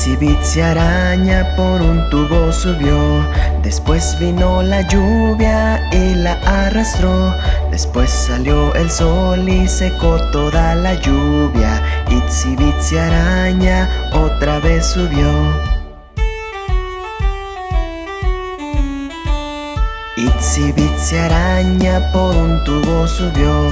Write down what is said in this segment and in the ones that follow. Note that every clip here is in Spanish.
Itsy Bitsy araña por un tubo subió. Después vino la lluvia y la arrastró. Después salió el sol y secó toda la lluvia. Itsy araña otra vez subió. Itsy araña por un tubo subió.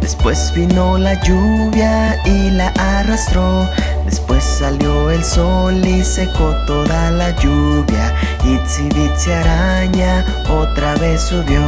Después vino la lluvia y la arrastró Después salió el sol y secó toda la lluvia. Bitsy araña otra vez subió.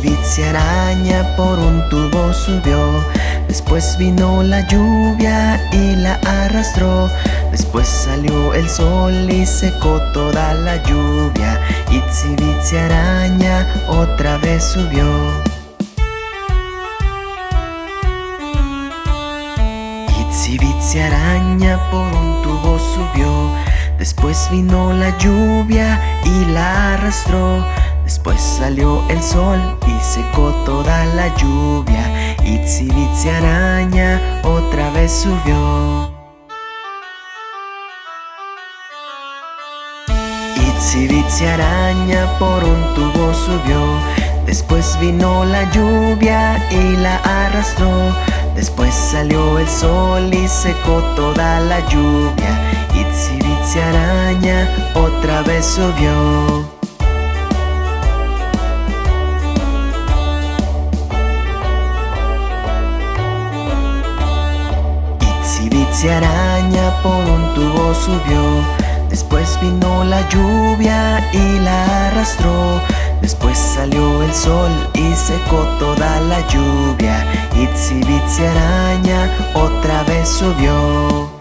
Bitsy araña por un tubo subió. Después vino la lluvia y la arrastró. Después salió el sol y secó toda la lluvia. Bitsy araña otra vez subió Araña por un tubo subió. Después vino la lluvia y la arrastró. Después salió el sol y secó toda la lluvia. Bitsy araña otra vez subió. Itsy Bitsy araña por un tubo subió. Después vino la lluvia y la arrastró Después salió el sol y secó toda la lluvia. Bitsy araña otra vez subió Bitsy araña por un tubo subió. Después vino la lluvia y la arrastró Después salió el sol y secó toda la lluvia. Itsy Bitsy araña otra vez subió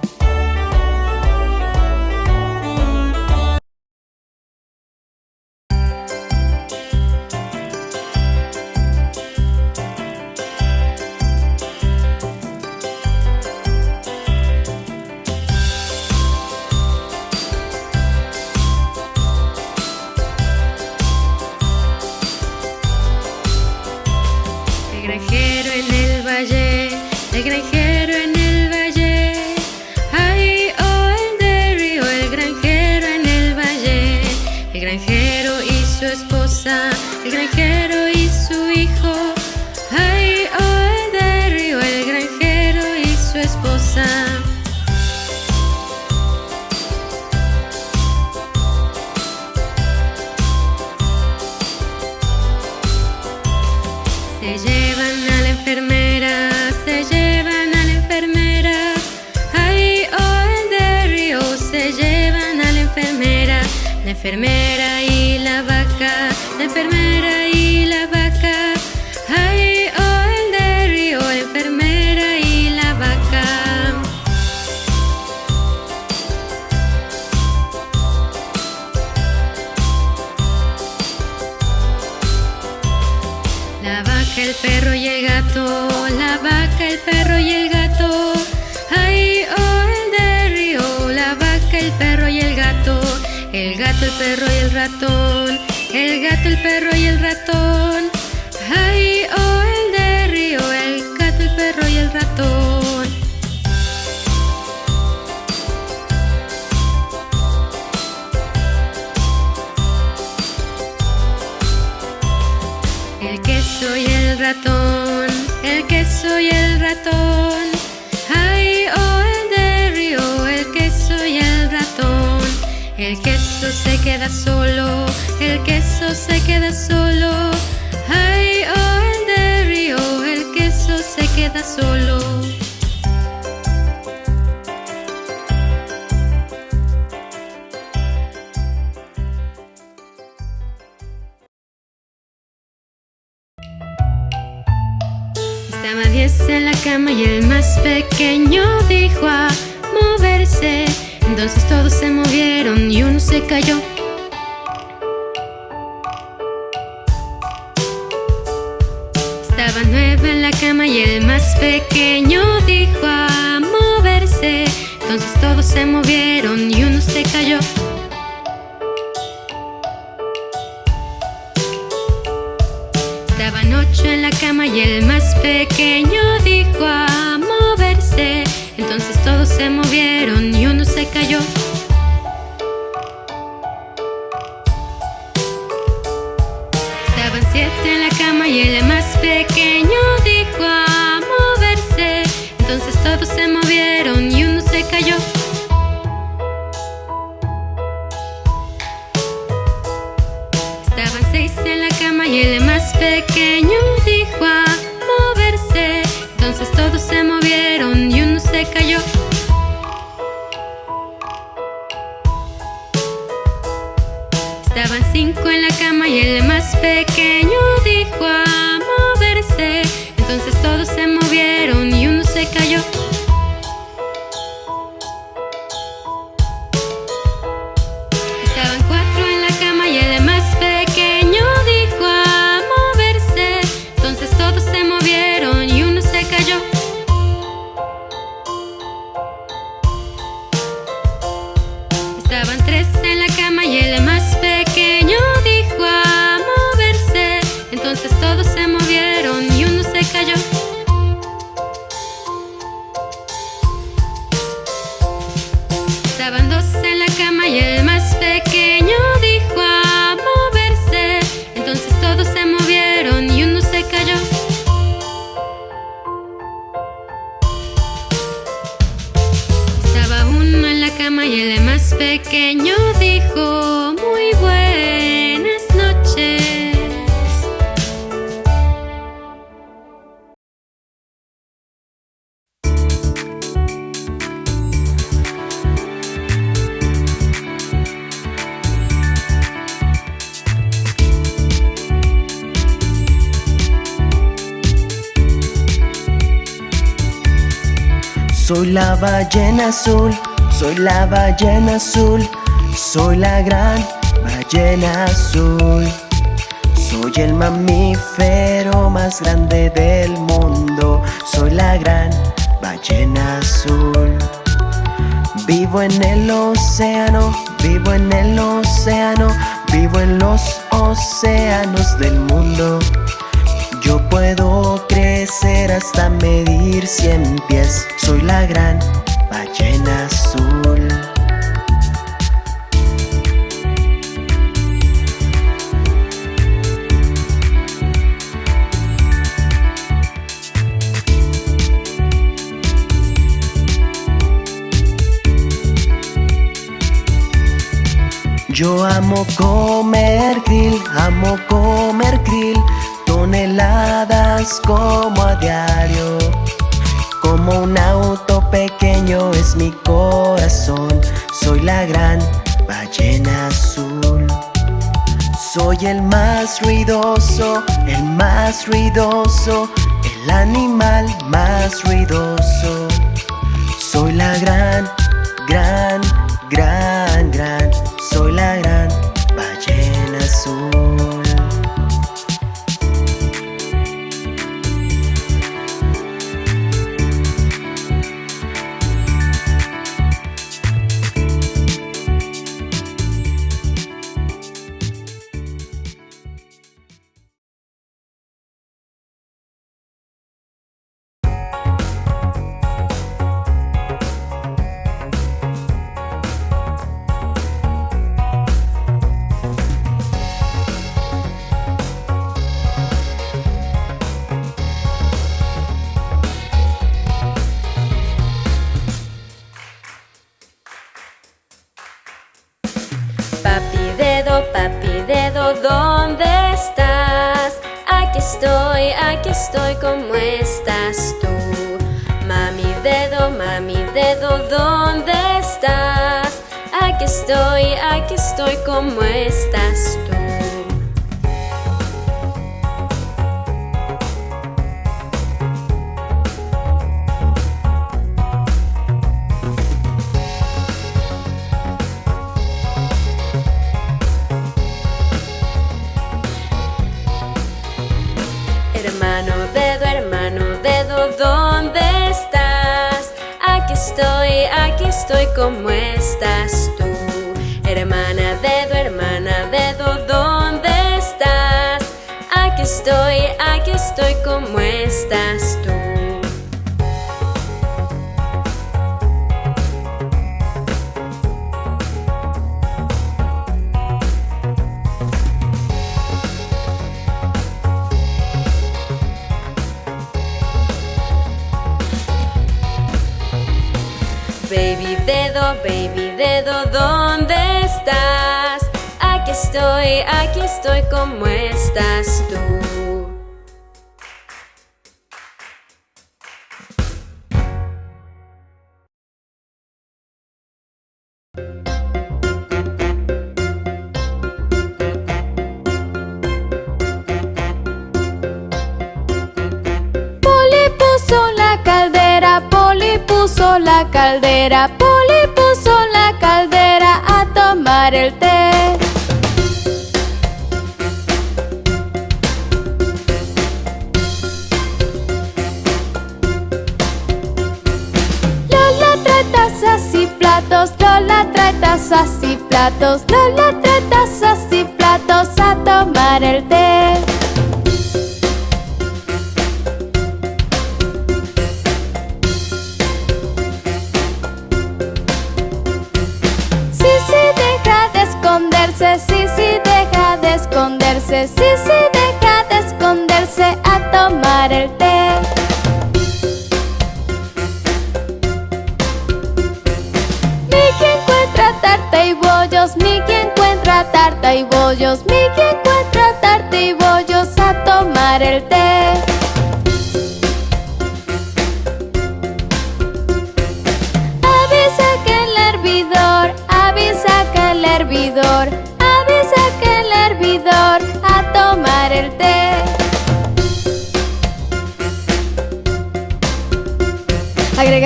enfermera y la vaca, la enfermera y perro y el ratón, el gato, el perro y el ratón. El queso se queda solo, el queso se queda solo. Ay, oh, el de río, el queso se queda solo. Estaba diez en la cama y el más pequeño dijo a moverse. Entonces todos se movieron y uno se cayó. Estaba nueve en la cama y el más pequeño dijo a moverse. Entonces todos se movieron y uno se cayó. Estaban ocho en la cama y el más pequeño dijo a moverse. Entonces todos se movieron Estaban siete en la cama y el más pequeño dijo a moverse. Entonces todos se movieron y uno se cayó. Estaban seis en la cama y el más pequeño dijo a moverse. Entonces todos se movieron y uno se cayó. Cinco en la cama y el más pequeño dijo a moverse. Entonces todos se movieron y uno se cayó. Ballena azul, soy la ballena azul, soy la gran ballena azul. Soy el mamífero más grande del mundo, soy la gran ballena azul. Vivo en el océano, vivo en el océano, vivo en los océanos del mundo. Yo puedo crecer hasta medir cien pies. Soy la gran ballena azul. Yo amo comer krill, amo comer krill, como a diario. Como un auto pequeño es mi corazón, soy la gran ballena azul. Soy el más ruidoso, el más ruidoso, el animal más ruidoso. Soy la gran, gran, gran, ¿dónde estás? Aquí estoy, aquí estoy, ¿cómo estás tú? Estoy, ¿cómo estás tú? Hermana dedo, hermana dedo, ¿dónde estás? Aquí estoy, aquí estoy como estás tú. Baby dedo, baby dedo, ¿dónde estás? Aquí estoy, aquí estoy, ¿cómo estás tú? Puso la caldera, Poli puso la caldera a tomar el té. Lola trae tazas y platos, Lola trae tazas y platos, Lola trae tazas y platos a tomar el té. Esconderse, sí, sí, deja de esconderse, sí, sí, deja de esconderse a tomar el té. Miki encuentra tarta y bollos, Miki encuentra tarta y bollos, Miki encuentra tarta y bollos a tomar el té.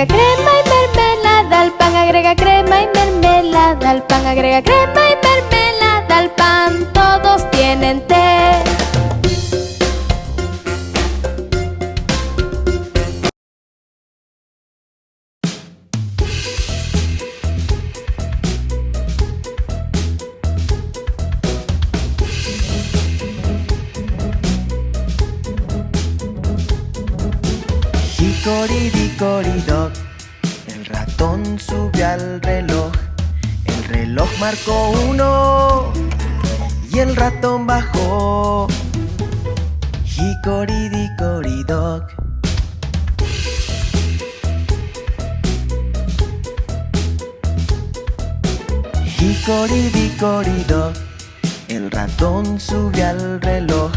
Agrega crema y mermelada al pan, agrega crema y mermelada al pan, agrega crema y mermelada al pan, todos tienen té. Subió al reloj. El reloj marcó uno Y el ratón bajó. Hickory-dickory-dock Hickory-dickory-dock El ratón subió al reloj.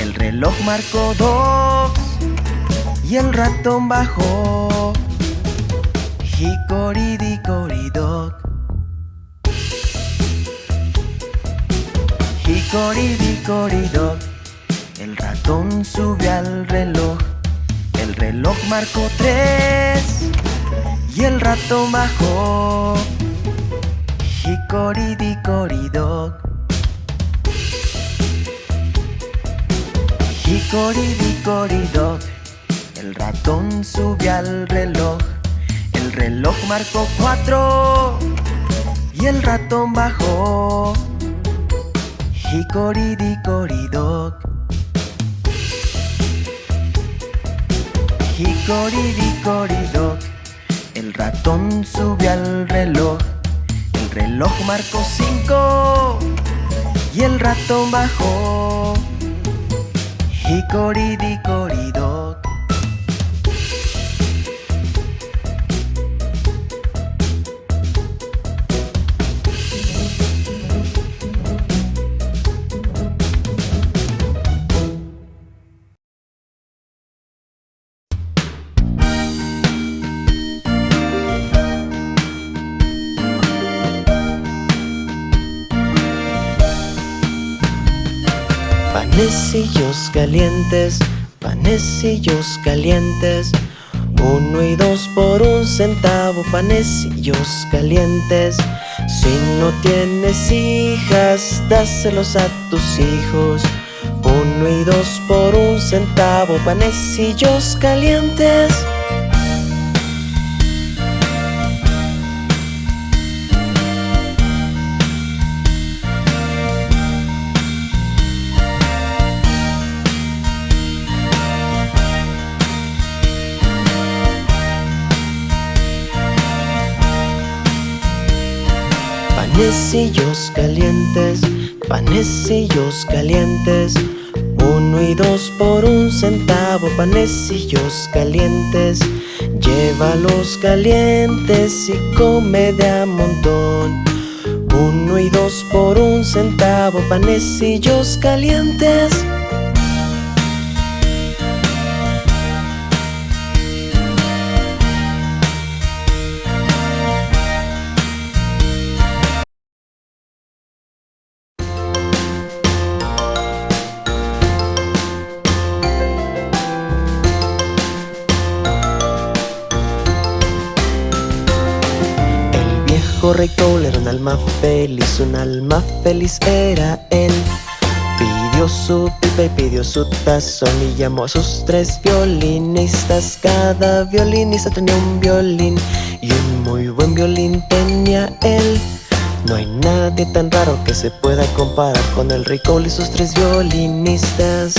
El reloj marcó dos y el ratón bajó. Hickory-dickory-dock. Hickory-dickory-dock. El ratón subió al reloj. El reloj marcó tres y el ratón bajó. Hickory-dickory-dock. Hickory-dickory-dock. El ratón subió al reloj. El reloj marcó cuatro y el ratón bajó. Hickory-dickory-dock. Hickory-dickory-dock. El ratón subió al reloj. El reloj marcó cinco y el ratón bajó. Hickory-dickory-dock. Panecillos calientes, panecillos calientes. Uno y dos por un centavo, panecillos calientes. Si no tienes hijas, dáselos a tus hijos. Uno y dos por un centavo, panecillos calientes. Panecillos calientes, panecillos calientes. Uno y dos por un centavo, panecillos calientes. Llévalos calientes y come de a montón. Uno y dos por un centavo, panecillos calientes. Rey era un alma feliz, un alma feliz era él. Pidió su pipa y pidió su tazón y llamó a sus tres violinistas. Cada violinista tenía un violín y un muy buen violín tenía él. No hay nadie tan raro que se pueda comparar con el rey Cole y sus tres violinistas.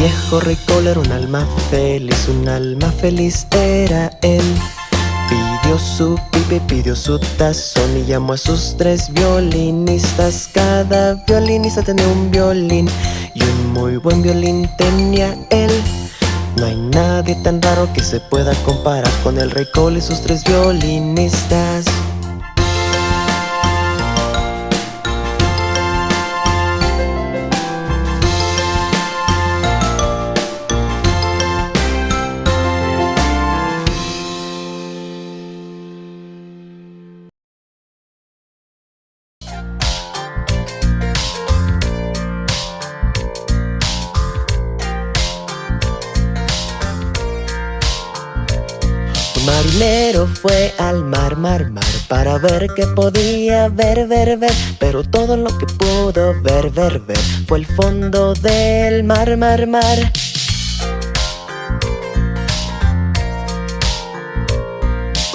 Viejo rey era un alma feliz, un alma feliz era él. Pidió su pipe, pidió su tazón y llamó a sus tres violinistas. Cada violinista tenía un violín y un muy buen violín tenía él. No hay nadie tan raro que se pueda comparar con el rey Cole y sus tres violinistas. Fue al mar, mar, mar Para ver qué podía ver, ver, ver. Pero todo lo que pudo ver, ver, ver Fue el fondo del mar, mar, mar.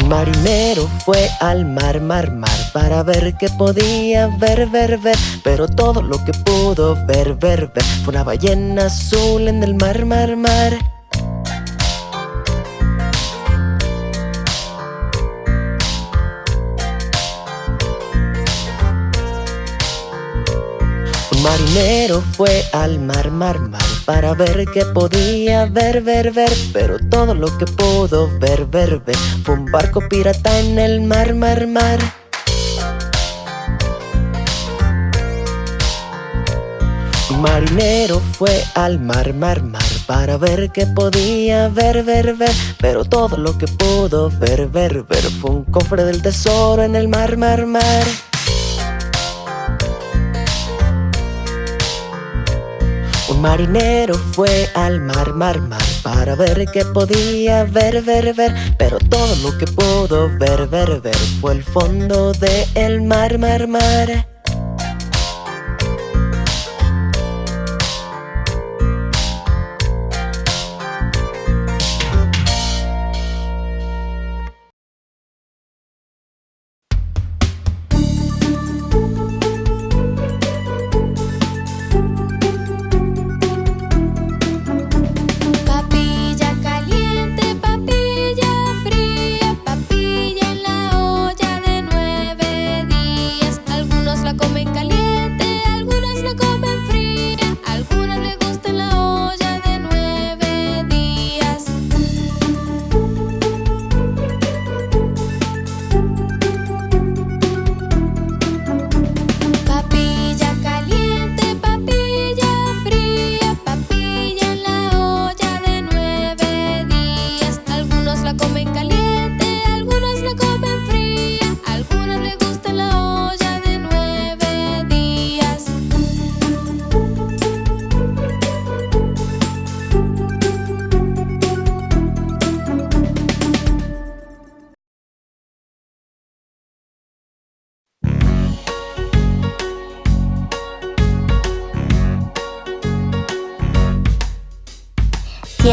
Marinero fue al mar, mar, mar Para ver qué podía ver, ver, ver. Pero todo lo que pudo ver, ver, ver Fue una ballena azul en el mar, mar, mar marinero fue al mar, mar, mar Para ver qué podía ver, ver, ver. Pero todo lo que pudo ver, ver, ver Fue un barco pirata en el mar, mar, mar. Marinero fue al mar, mar, mar Para ver qué podía ver, ver, ver. Pero todo lo que pudo ver, ver, ver Fue un cofre del tesoro en el mar, mar, mar Un marinero fue al mar, mar, mar Para ver qué podía ver, ver, ver. Pero todo lo que pudo ver, ver, ver Fue el fondo del el mar, mar, mar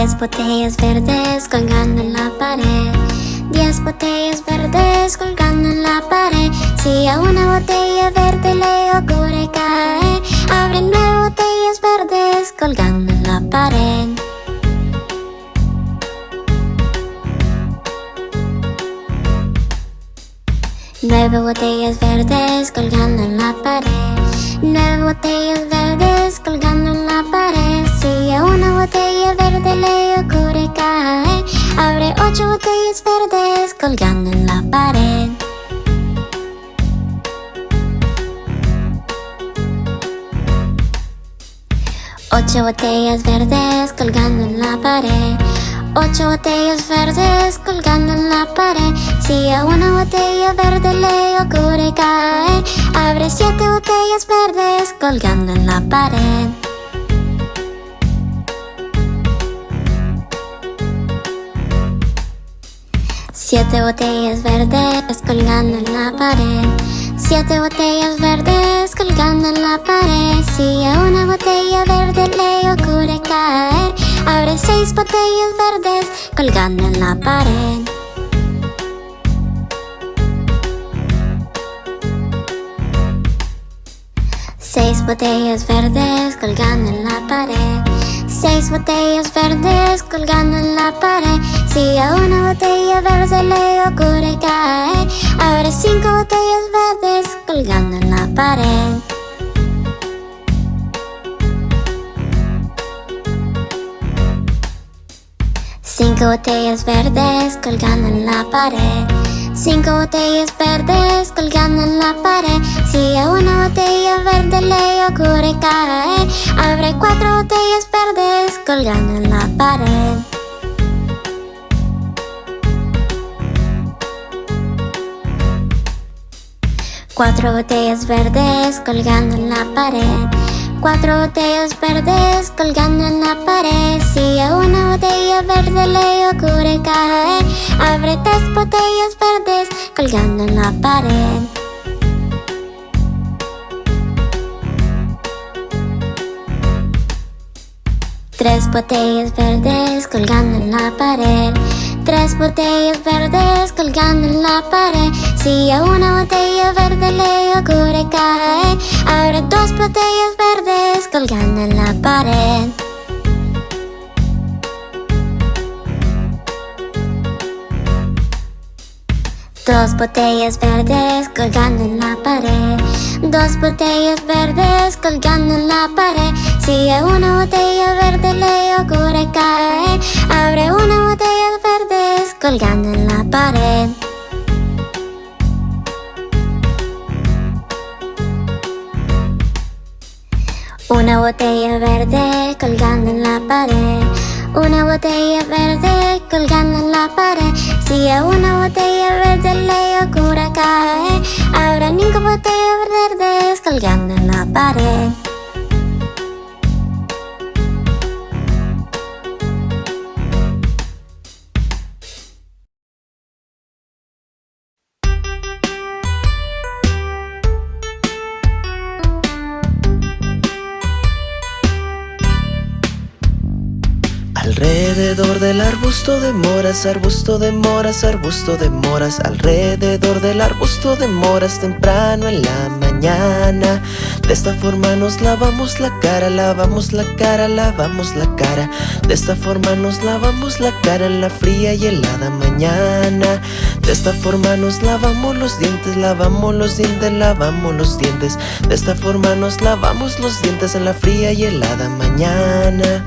Diez botellas verdes colgando en la pared. Diez botellas verdes colgando en la pared. Si a una botella verde le ocurre caer Abre nueve botellas verdes colgando en la pared. Nueve botellas verdes colgando en la pared. Nueve botellas verdes colgando en la pared Si a una botella verde le ocurre caer Abre ocho botellas verdes colgando en la pared. Ocho botellas verdes colgando en la pared. Ocho botellas verdes colgando en la pared. Si a una botella verde le ocurre caer Abre siete botellas verdes colgando en la pared Siete botellas verdes colgando en la pared. Siete botellas verdes colgando en la pared. Si a una botella verde le ocurre caer Abre seis botellas verdes colgando en la pared. Seis botellas verdes colgando en la pared Seis botellas verdes colgando en la pared. Si a una botella verde le ocurre caer Abre cinco botellas verdes colgando en la pared. Cinco botellas verdes colgando en la pared Cinco botellas verdes colgando en la pared. Si a una botella verde le ocurre caer Abre cuatro botellas verdes colgando en la pared. Cuatro botellas verdes colgando en la pared Cuatro botellas verdes colgando en la pared. Si a una botella verde le ocurre caer Abre tres botellas verdes colgando en la pared. Tres botellas verdes colgando en la pared Tres botellas verdes colgando en la pared. Si a una botella verde le ocurre caer Abre dos botellas verdes colgando en la pared Dos botellas verdes colgando en la pared. Dos botellas verdes colgando en la pared. Si a una botella verde le ocurre caer Abre una botella verdes colgando en la pared. Una botella verde colgando en la pared Una botella verde colgando en la pared. Si a una botella verde le ocurre caer Habrá cinco botellas verdes colgando en la pared del arbusto de moras, arbusto de moras, arbusto de moras Alrededor del arbusto de moras temprano en la mañana. De esta forma nos lavamos la cara, lavamos la cara, lavamos la cara. De esta forma nos lavamos la cara en la fría y helada mañana. De esta forma nos lavamos los dientes, lavamos los dientes, lavamos los dientes. De esta forma nos lavamos los dientes en la fría y helada mañana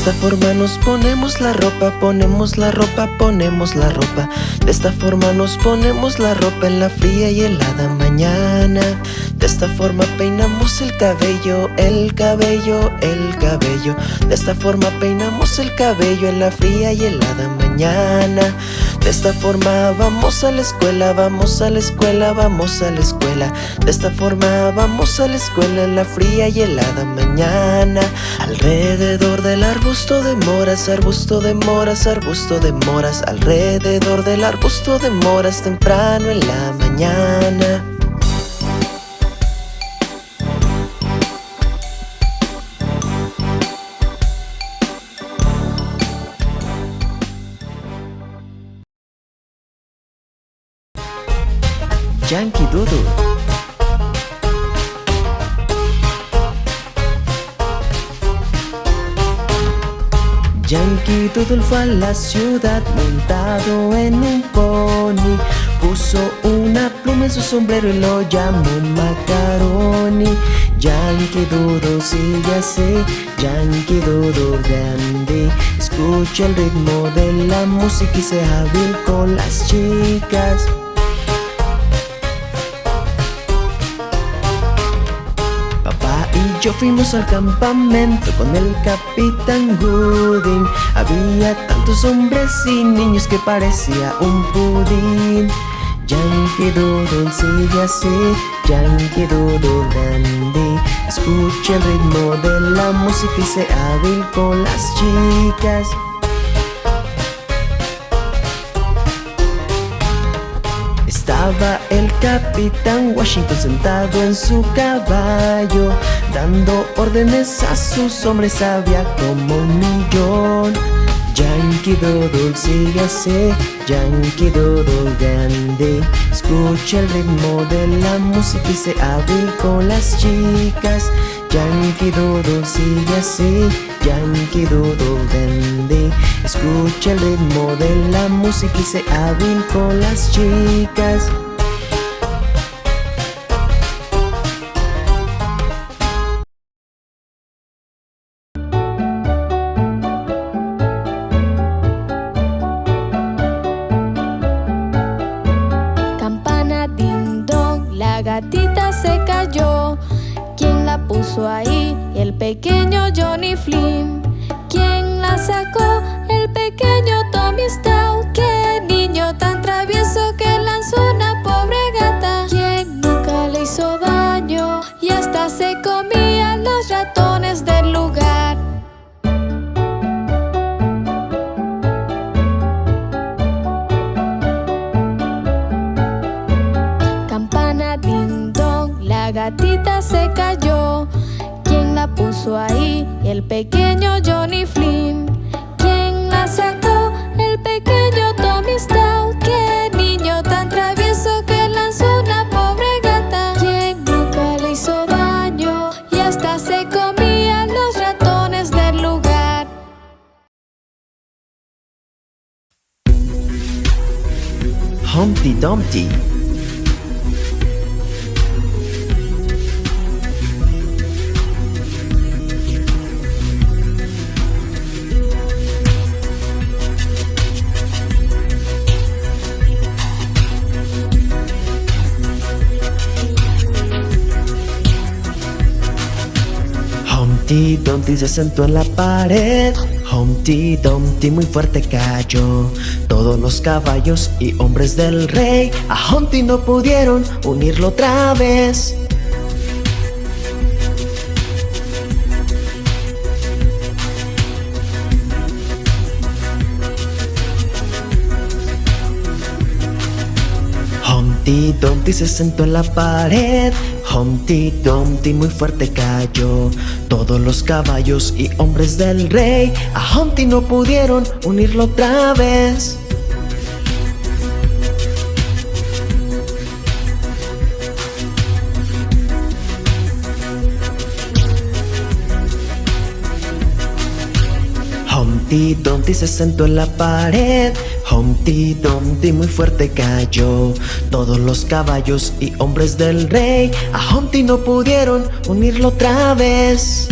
esta forma nos ponemos la ropa, ponemos la ropa, ponemos la ropa. De esta forma nos ponemos la ropa en la fría y helada mañana. De esta forma peinamos el cabello, el cabello, el cabello. De esta forma peinamos el cabello en la fría y helada De esta forma vamos a la escuela, vamos a la escuela, vamos a la escuela. De esta forma vamos a la escuela en la fría y helada mañana. Alrededor del arbusto de moras, arbusto de moras, arbusto de moras. Alrededor del arbusto de moras temprano en la mañana Doodle fue a la ciudad montado en un pony. Puso una pluma en su sombrero y lo llamó Macaroni. Yankee Doodle sigue así, Yankee Doodle grande. Escucha el ritmo de la música y sea hábil con las chicas yo fuimos al campamento con el capitán Gooding. Había tantos hombres y niños que parecía un pudín. Yankee Doodle sigue así, Yankee Doodle grande Escucha el ritmo de la música y sea hábil con las chicas. Estaba el capitán Washington sentado en su caballo Dando órdenes a sus hombres había como un millón. Yankee Doodle sigue así, Yankee Doodle grande. Escucha el ritmo de la música y se hábil con las chicas. Yankee Doodle sigue así, Yankee Doodle grande. Escucha el ritmo de la música y se hábil con las chicas la gatita se cayó. ¿Quién la puso ahí? El pequeño Johnny Flynn. Puso ahí? El pequeño Johnny Flynn. ¿Quién la sacó? El pequeño Tommy Stout. ¡Qué niño tan travieso que lanzó una pobre gata! ¿Quién nunca le hizo daño? Y hasta se comía los ratones del lugar. Humpty Dumpty Humpty Dumpty se sentó en la pared. Humpty Dumpty muy fuerte cayó. Todos los caballos y hombres del rey A Humpty no pudieron unirlo otra vez. Humpty Dumpty se sentó en la pared Humpty Dumpty muy fuerte cayó. Todos los caballos y hombres del rey A Humpty no pudieron unirlo otra vez. Humpty Dumpty se sentó en la pared Humpty Dumpty muy fuerte cayó. Todos los caballos y hombres del rey A Humpty no pudieron unirlo otra vez.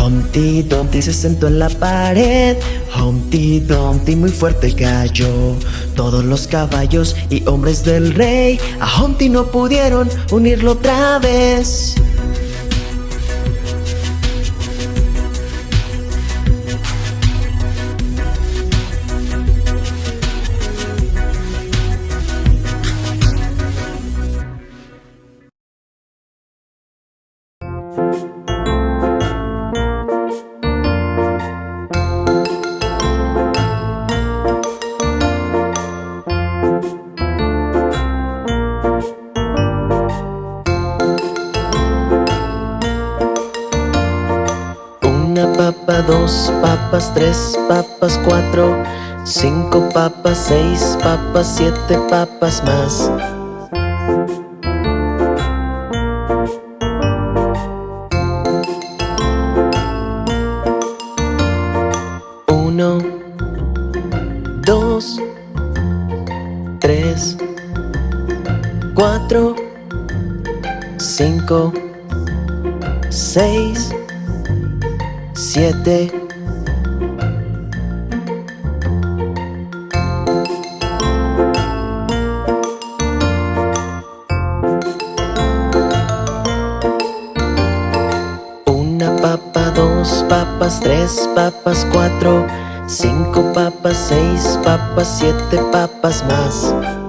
Humpty Dumpty se sentó en la pared. Humpty Dumpty muy fuerte cayó Todos los caballos y hombres del rey. A Humpty no pudieron unirlo otra vez dos papas, tres papas, cuatro Cinco papas, seis papas, siete papas más Cinco papas, seis papas, siete papas más